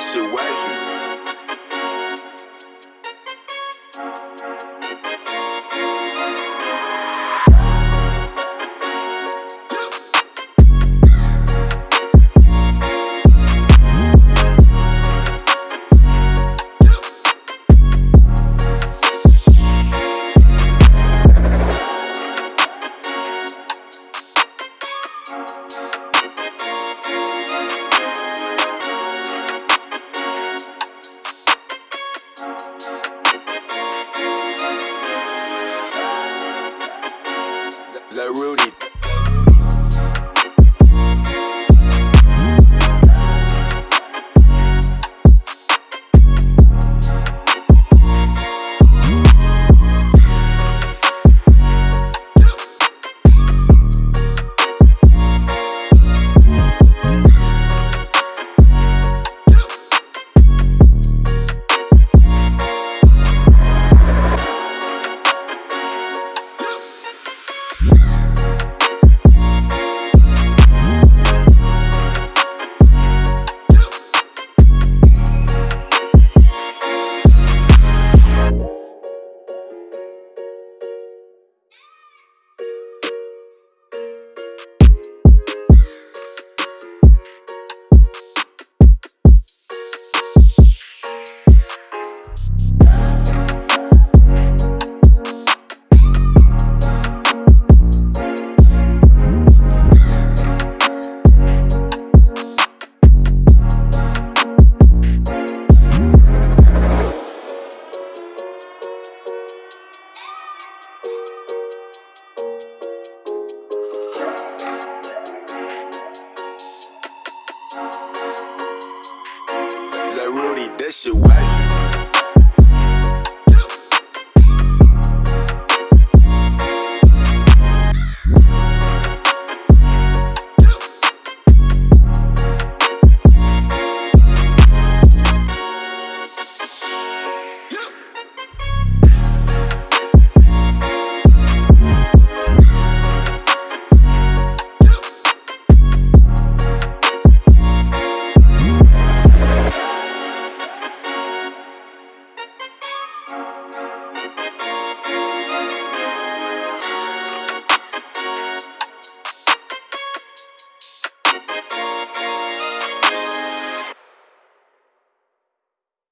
shit wacky. Lil shit wack.